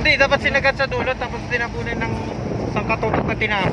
Hindi, dapat sinagat sa dulo tapos tinabunan ng isang katutok na tinapay.